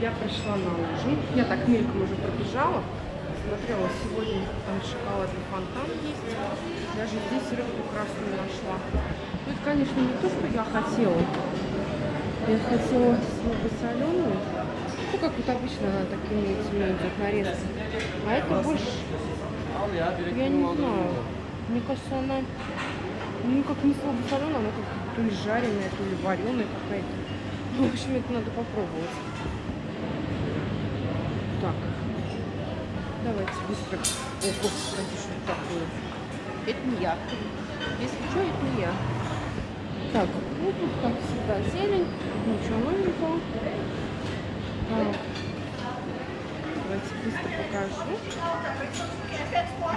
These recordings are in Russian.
я пришла на ужин. Я так мельком уже пробежала. Смотрела, сегодня там шоколадный фонтан есть. Даже здесь рыбку красную нашла. Ну, это, конечно, не то, что я хотела. Я хотела слабосоленую. Ну, как вот обычно она так имеется, у меня идет нарезка. А это больше, я не знаю. Мне кажется, она ну, как не слабосоленая, она как то ли жареная, то ли вареная какая-то. Ну, в общем, это надо попробовать. Так. Давайте быстро. О, что это такое? Это не я. Если что, это не я. Так, ну тут, как всегда, зелень. Ничего новенького. Так. Давайте быстро покажу.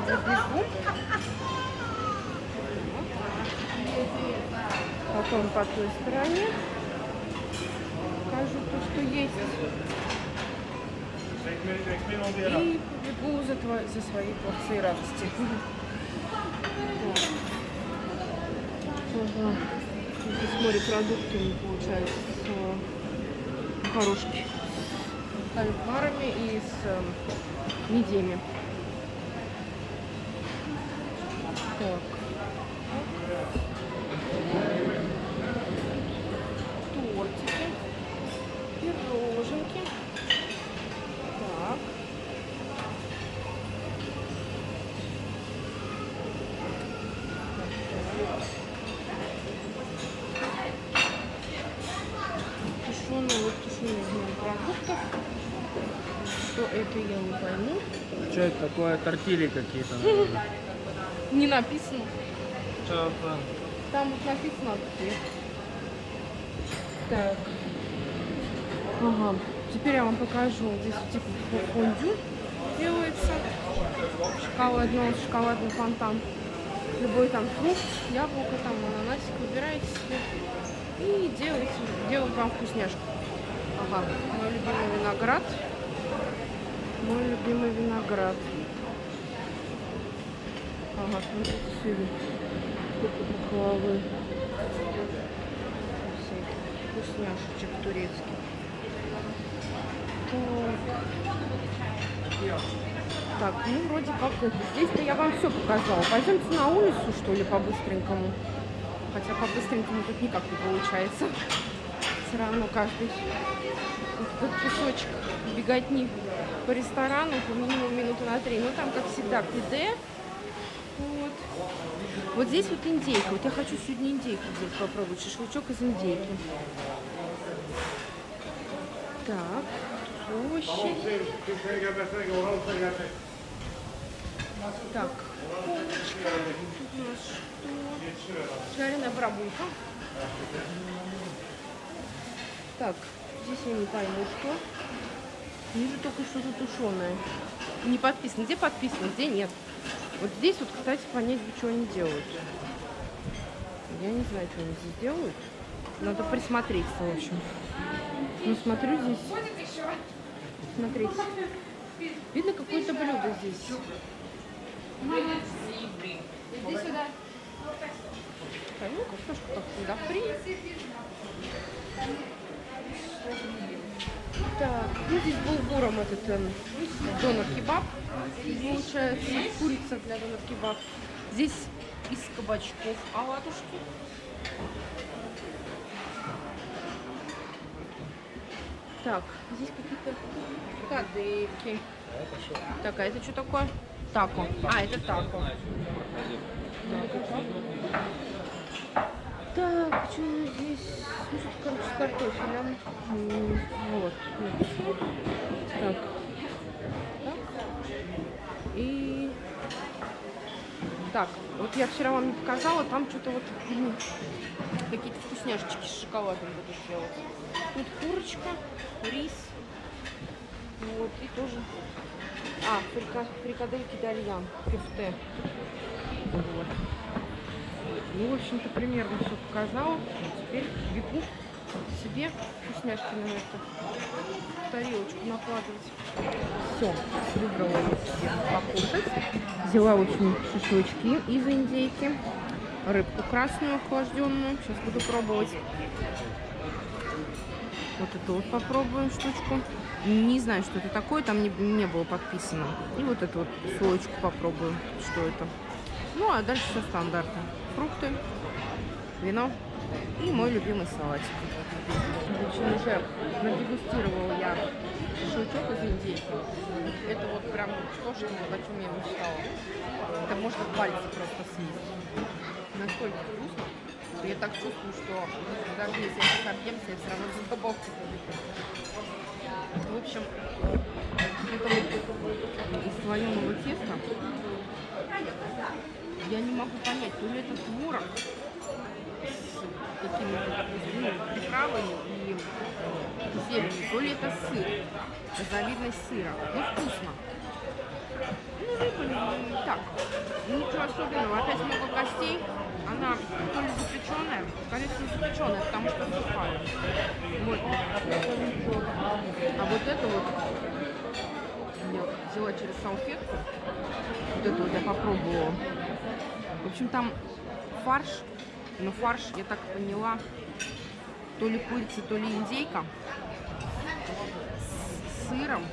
Забегу. Потом по той стороне покажу то, что есть. И побегу за, твои, за своей порцией радости. Ага. Здесь морепродуктами получается с макарошки. С кальмарами и с э, Что это, я не пойму. Что это такое? Тортили какие-то. Не написано. Что Там вот написано где. Так. Ага. Теперь я вам покажу. Здесь типа фондю делается. Шоколадный, шоколадный фонтан. Любой там фрукт, яблоко, там ананасик выбираете себе. И делаете, делают вам вкусняшку. Ага. Мой любимый виноград. Мой любимый виноград. Ага, смотрите, сыр. Сколько баклавы. Вкусняшечек турецких. Так. Ну вроде как. Здесь-то я вам все показала. Пойдемте на улицу, что ли, по-быстренькому. Хотя по-быстренькому тут никак не получается. Все равно каждый этот кусочек беготни по ресторану по минимум минуты на три. Ну там, как всегда, КД. Вот. Вот здесь вот индейка. Вот я хочу сегодня индейку здесь попробовать. Шашлычок из индейки. Так, площадь. Так, полочка. Тут у нас что? Жареная барабулька. Так, здесь я не пойму, что. Вижу только что-то тушеное. Не подписано. Где подписано, где нет. Вот здесь вот, кстати, понять, что они делают. Я не знаю, что они здесь делают. Надо присмотреться, в общем. Ну, смотрю здесь. Смотрите. Видно какое-то блюдо здесь. Иди сюда. Ну, картошка, как всегда, фри. Так, ну здесь булгуром этот эм, донор-кебаб. Получается, курица для донор-кебаб. Здесь из кабачков оладушки. Так, здесь какие-то кадыки. Так, а это что такое? Тако. А, это тако. Так, что здесь? Ну, что короче, с картофелем. Вот. Так. Так. И... Так, вот я вчера вам не показала, там что-то вот какие-то вкусняшечки с шоколадом буду делать. Тут курочка, рис. Вот, и тоже... А, фрика, фрикадельки дальян, кефте. Вот. Ну, в общем-то, примерно все показала. Теперь бегу себе вкусняшки на эту тарелочку накладывать. Все, выбрала я покушать. Взяла очень шашлычки из индейки. Рыбку красную охлажденную. Сейчас буду пробовать. Вот эту вот попробуем штучку. Не знаю, что это такое, там не, не было подписано. И вот эту вот слоечку попробую, что это. Ну, а дальше все стандартно. Фрукты, вино и мой любимый салатик. В общем, уже надегустировала я шашлычок из индейки. Это вот прям то, что, о чем я мечтала. Это можно пальцы просто съесть. Настолько вкусно. Я так чувствую, что даже если я сейчас объемся, я все равно за добавку В общем, это вот из слоеного теста. Я не могу понять, то ли это творог какими-то ну, приправами и зеленью, то ли это сыр, разновидность сыра. Ну, вкусно. Ну, рыба так. Ничего особенного. Опять много костей. Она то ли запеченная, скорее всего запеченная, потому что сухая. Вот. А вот это вот я взяла через салфетку. Вот это вот я попробовала. В общем, там фарш, но фарш, я так поняла, то ли курица, то ли индейка с сыром,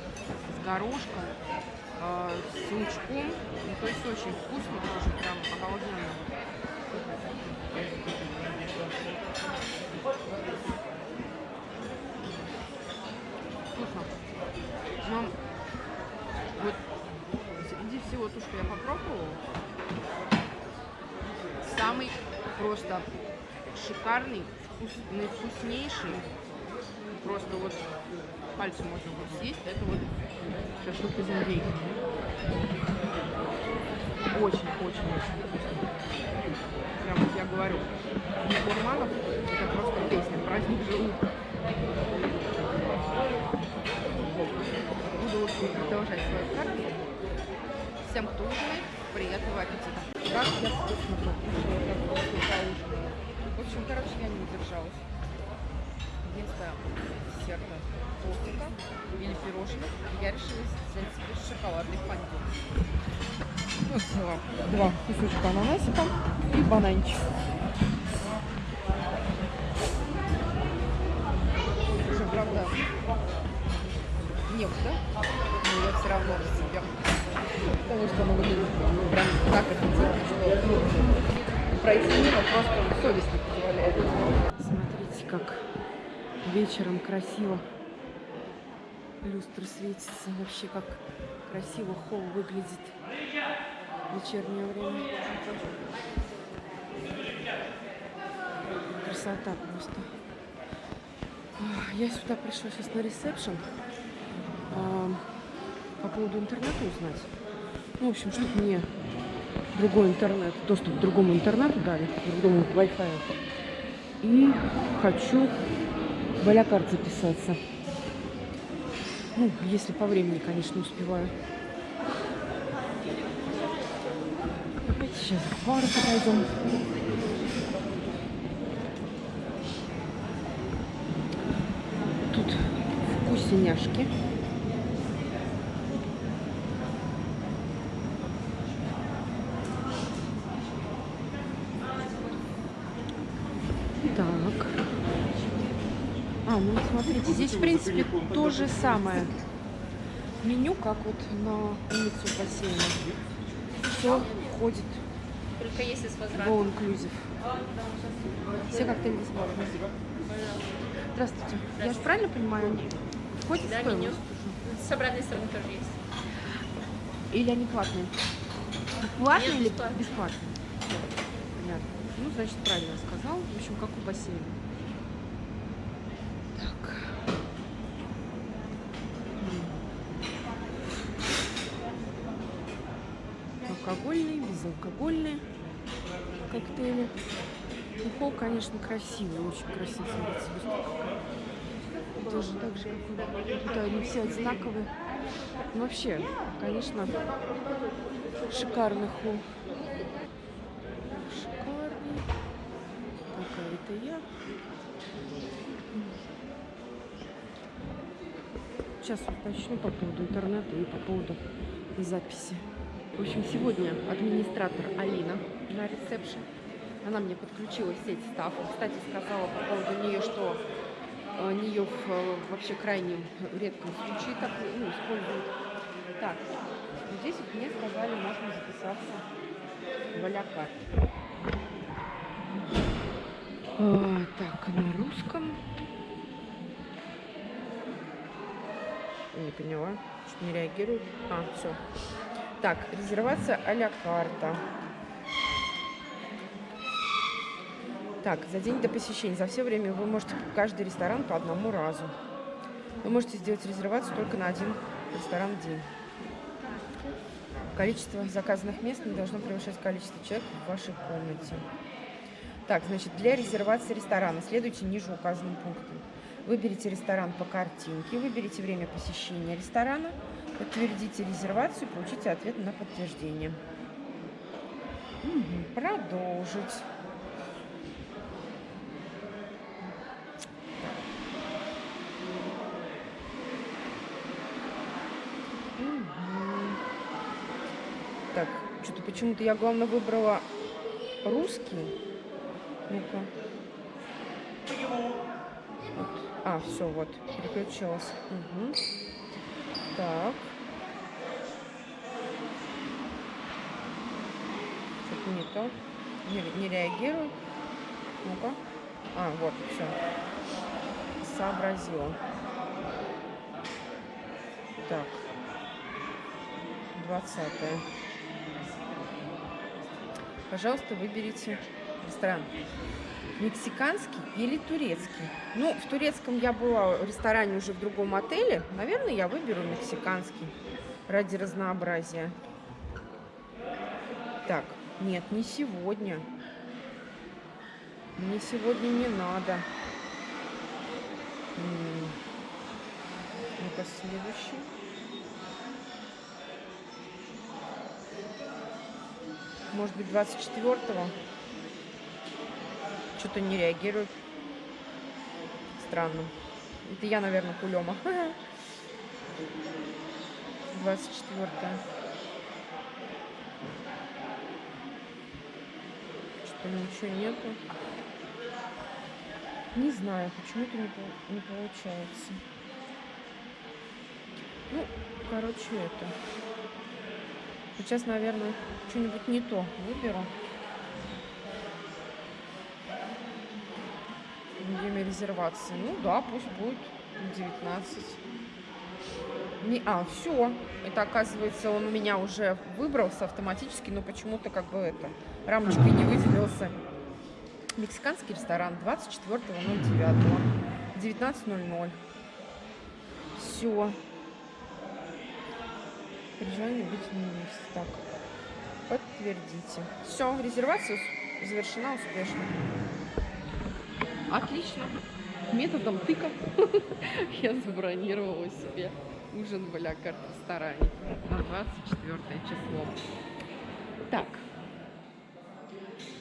с горошком, э, с лучком. Ну, то есть очень вкусно, тоже прям обалденно. Вкусно. Но вот среди всего то, что я попробовала, самый просто шикарный, вкусный, вкуснейший, просто вот пальцем можно будет съесть, это вот шашлык из индейки. Очень-очень-очень вкусно. Прям вот я говорю, для гурманов это просто песня, праздник желудка. Буду продолжать свою карту. Всем, кто ужинает, приятного аппетита. Как я вкусно покушала. В общем, короче, я не удержалась. Вместо десерта тортика или пирожных я решила взять себе шоколадный фондю. Вот взяла два кусочка ананасика и бананчик. Уже, правда, некуда, но я все равно себе. Потому что оно выглядит прям так делать, что пройти мимо просто совесть не позволяет. Смотрите, как вечером красиво люстры светятся. Вообще, как красиво холл выглядит в вечернее время. Красота просто. Я сюда пришла сейчас на ресепшн а, по поводу интернета узнать. Ну, в общем, чтобы мне другой интернет, доступ к другому интернету дали, к другому Wi-Fi. И хочу в Алякарт записаться. Ну, если по времени, конечно, успеваю. Сейчас к парку пойдем. Тут вкусняшки. Так. А, ну смотрите, здесь, в принципе, то же самое меню, как вот на улицу бассейна. Все входит Только если с all inclusive. Все коктейли бесплатные. Здравствуйте. Я же правильно понимаю, они входят в Да, меню. С обратной стороны тоже есть. Или они платные? Платные Нет, или бесплатные. бесплатные? Понятно. Ну, значит, правильно сказал. В общем, как у бассейна. Алкогольные, безалкогольные коктейли. Холл, конечно, красивый, очень красиво смотрится. Тоже так же, как тут они все одинаковые. Ну, вообще, конечно, шикарный холл. Шикарный. Какая это я. Сейчас уточню по поводу интернета и по поводу записи. В общем, сегодня администратор Алина на ресепшн. Она мне подключила сеть став. Кстати, сказала по поводу нее, что э, нее в э, вообще крайнем редком случае так ну, используют. Так, здесь вот мне сказали, можно записаться в. А, так, на русском. Не поняла, не реагирует. А, все. Так, резервация а-ля карта. Так, за день до посещения. За все время вы можете каждый ресторан по одному разу. Вы можете сделать резервацию только на один ресторан в день. Количество заказанных мест не должно превышать количество человек в вашей комнате. Так, значит, для резервации ресторана следуйте ниже указанным пунктам. Выберите ресторан по картинке, выберите время посещения ресторана, подтвердите резервацию, получите ответ на подтверждение. Мгм, Продолжить. Так, что-то почему-то я, главное, выбрала русский. Ну-ка. Вот. А, все, вот, переключилась. Мгм. Так. Что-то не то. Не, не реагирует. Ну-ка. А, вот, все. Сообразила. Так. Двадцатое. Пожалуйста, выберите ресторан. Мексиканский или турецкий? Ну, в турецком я была в ресторане уже в другом отеле. Наверное, я выберу мексиканский ради разнообразия. Так, нет, не сегодня. Мне сегодня не надо. Ну-ка, следующий. Может быть, 24-го? Что-то не реагирует. Странно. Это я, наверное, кулема. 24 Что ничего нету. Не знаю, почему-то не, пол- не получается. Ну, короче, это. Сейчас, наверное, что-нибудь не то выберу. Время резервации. Ну да, пусть будет 19. Не, а, все. Это оказывается, он у меня уже выбрался автоматически, но почему-то как бы это рамочкой не выделился. Мексиканский ресторан 24.09. 19.00. Все. При желании быть вместе. Так. Подтвердите. Все, резервация завершена успешно. Отлично. Методом тыка я забронировала себе ужин в Алякарт ресторане на 24 число. Так.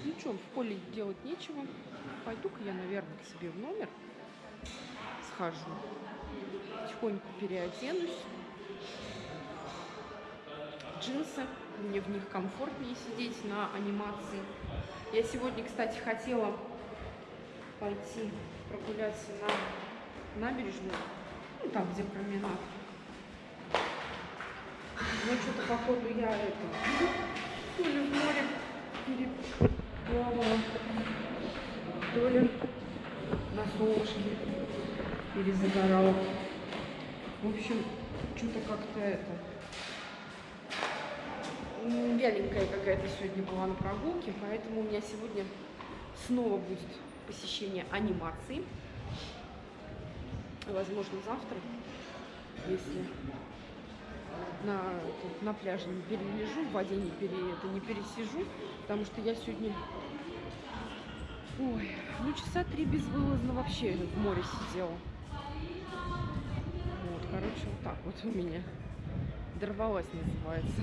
Ну что, в поле делать нечего. Пойду-ка я, наверное, к себе в номер схожу. Тихонько переоденусь. Джинсы. Мне в них комфортнее сидеть на анимации. Я сегодня, кстати, хотела пойти прогуляться на набережную, ну, там, где променад. Но что-то, походу, я это, то ли в море переплавала, то ли на солнышке перезагорала. В общем, что-то как-то это... Вяленькая какая-то сегодня была на прогулке, поэтому у меня сегодня снова будет посещение анимации. Возможно, завтра, если на, на пляже не перележу, в воде не, пере, это, не пересижу, потому что я сегодня, ой, ну часа три безвылазно вообще в море сидела. Вот, короче, вот так вот у меня. Дорвалась называется.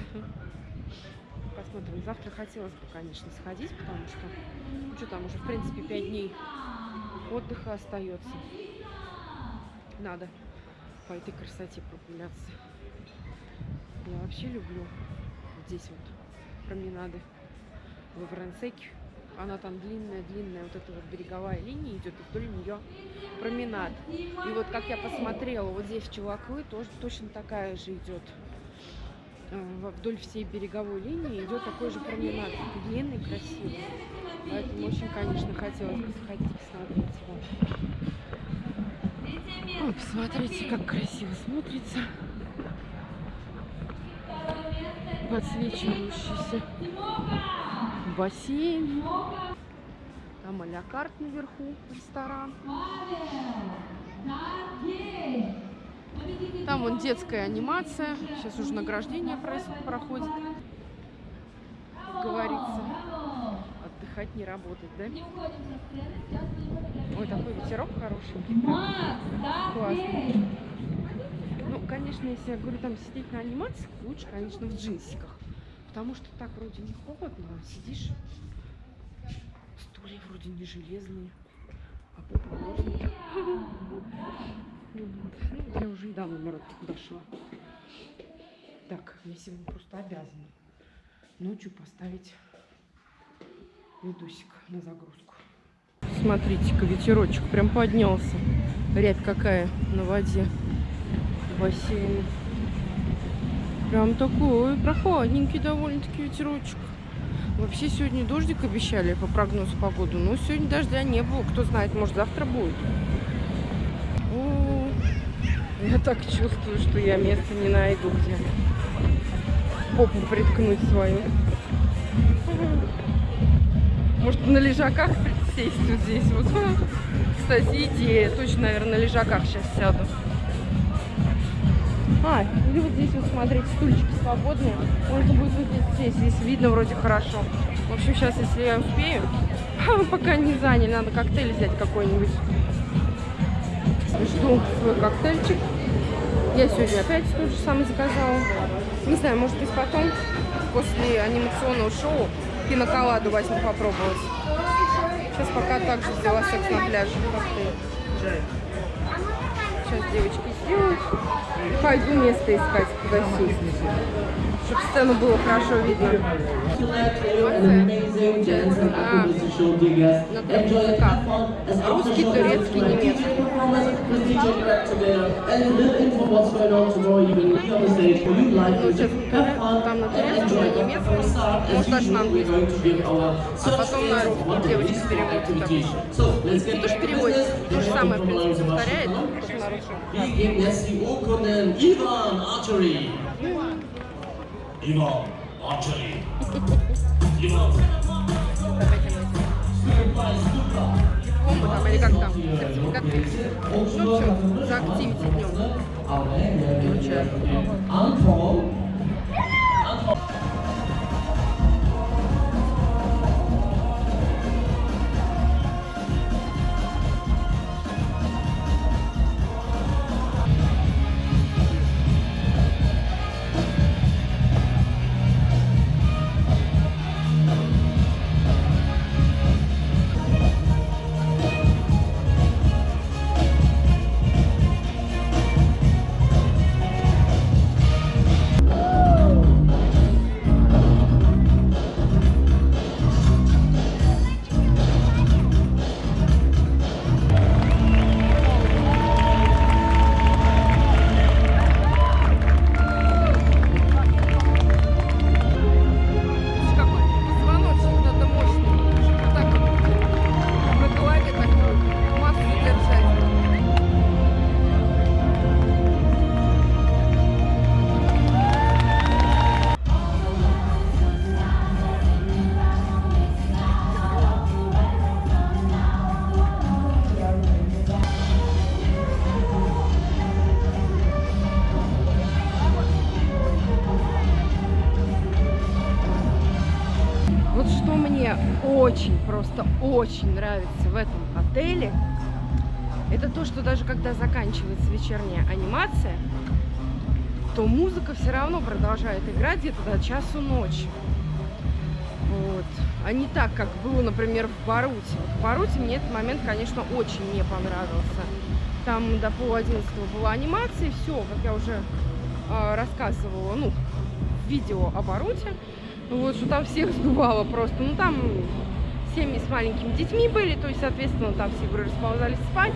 Посмотрим. Завтра хотелось бы, конечно, сходить, потому что, ну что там, уже, в принципе, пять дней отдыха остается. Надо по этой красоте прогуляться. Я вообще люблю здесь вот променады в Варенсеке. Она там длинная-длинная, вот эта вот береговая линия идет, и вдоль нее променад. И вот как я посмотрела, вот здесь в Чеваклы тоже точно такая же идет. Вдоль всей береговой линии идет такой же променад. Длинный, красивый. Поэтому очень, конечно, хотелось бы сходить посмотреть его. Ой, посмотрите, как красиво смотрится. Подсвечивающийся бассейн. Там а наверху, ресторан. Там вон детская анимация. Сейчас уже награждение проходит. Как говорится. Отдыхать не работать, да? Ой, такой ветерок хороший. Классный. Ну, конечно, если я говорю, там сидеть на анимации, лучше, конечно, в джинсиках. Потому что так вроде не холодно, а сидишь. Стулья вроде не железные, а попа Вот. Ну, Я уже и до номера дошла. Так, я сегодня просто обязана ночью поставить видосик на загрузку. Смотрите-ка, ветерочек прям поднялся. Рябь какая на воде в. Прям такой прохладненький довольно-таки ветерочек. Вообще сегодня дождик обещали по прогнозу погоды, но сегодня дождя не было. Кто знает, может завтра будет. Я так чувствую, что я место не найду, где попу приткнуть свою. Может, на лежаках сесть вот здесь вот. Кстати, идея. Точно, наверное, на лежаках сейчас сяду. А, или вот здесь вот, смотрите, стульчики свободные. Можно будет вот здесь сесть. Здесь видно вроде хорошо. В общем, сейчас, если я успею, пока не заняли, надо коктейль взять какой-нибудь. Жду свой коктейльчик. Я сегодня опять тот же самый заказала. Не знаю, может быть потом, после анимационного шоу, киноколаду возьму попробовать. Сейчас пока также взяла секс на пляже. Сейчас девочки сделают. Пойду место искать, куда сесть. Чтобы сцену было хорошо видно. Русский, турецкий, немецкий. Ну, сейчас там на турецком, на немецком, может даже на английском. А потом на русский девочки переводят. Не то, что переводит, то же самое, в принципе, повторяет, только на русском. Ivan Archery. Ivan Archery. Ivan. Дипломы там или как там, сертификаты. Ну все, за активити днем. Получаю. Очень нравится в этом отеле, это то, что даже когда заканчивается вечерняя анимация, то музыка все равно продолжает играть где-то до часу ночи. Вот. А не так, как было, например, в Баруте. В Баруте мне этот момент, конечно, очень не понравился. Там до пол была анимация, все, как я уже а, рассказывала, ну, видео о Баруте. Вот, что там всех сдувало просто. Ну, там семьи с маленькими детьми были, то есть, соответственно, там все говорю, расползались спать,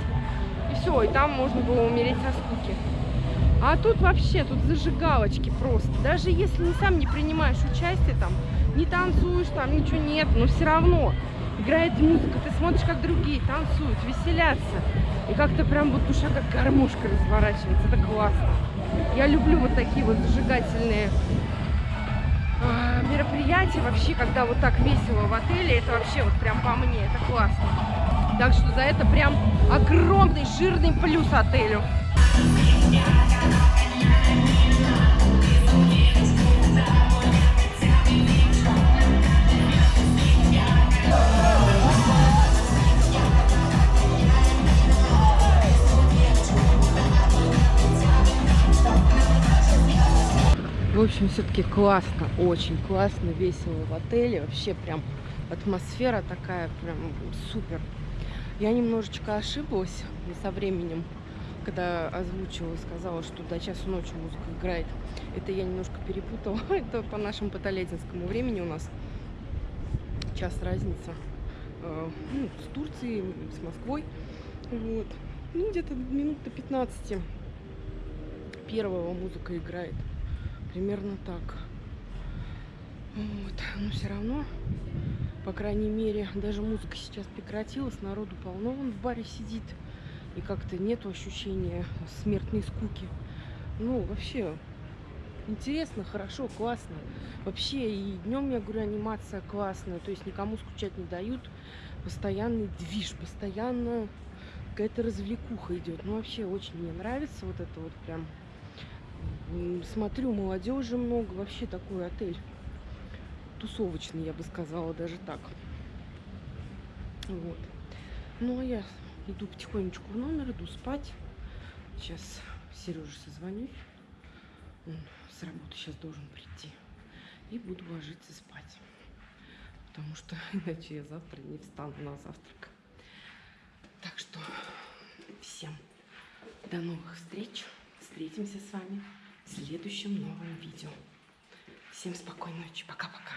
и все, и там можно было умереть со скуки. А тут вообще, тут зажигалочки просто. Даже если не сам не принимаешь участие, там, не танцуешь, там ничего нет, но все равно играет музыка, ты смотришь, как другие танцуют, веселятся. И как-то прям вот душа как гармошка разворачивается, это классно. Я люблю вот такие вот зажигательные а, мероприятия вообще, когда вот так весело в отеле, это вообще вот прям по мне, это классно. Так что за это прям огромный жирный плюс отелю. В общем, все-таки классно, очень классно, весело в отеле. Вообще прям атмосфера такая прям супер. Я немножечко ошиблась со временем, когда озвучивала, сказала, что до часу ночи музыка играет. Это я немножко перепутала. Это по нашему патолетинскому времени у нас час разница. Э, ну, с Турцией, с Москвой. Вот. Ну, где-то минут до 15 первого музыка играет. Примерно так. Вот. Но все равно, по крайней мере, даже музыка сейчас прекратилась, народу полно, он в баре сидит. И как-то нет ощущения смертной скуки. Ну, вообще, интересно, хорошо, классно. Вообще, и днем, я говорю, анимация классная, то есть никому скучать не дают. Постоянный движ, постоянно какая-то развлекуха идет. Ну, вообще, очень мне нравится вот это вот прям Смотрю, молодежи много. Вообще такой отель тусовочный, я бы сказала, даже так. Вот. Ну, а я иду потихонечку в номер, иду спать. Сейчас Сереже созвонюсь. Он с работы сейчас должен прийти. И буду ложиться спать. Потому что иначе я завтра не встану на завтрак. Так что всем до новых встреч. Встретимся с вами следующем новом видео. Всем спокойной ночи. Пока-пока.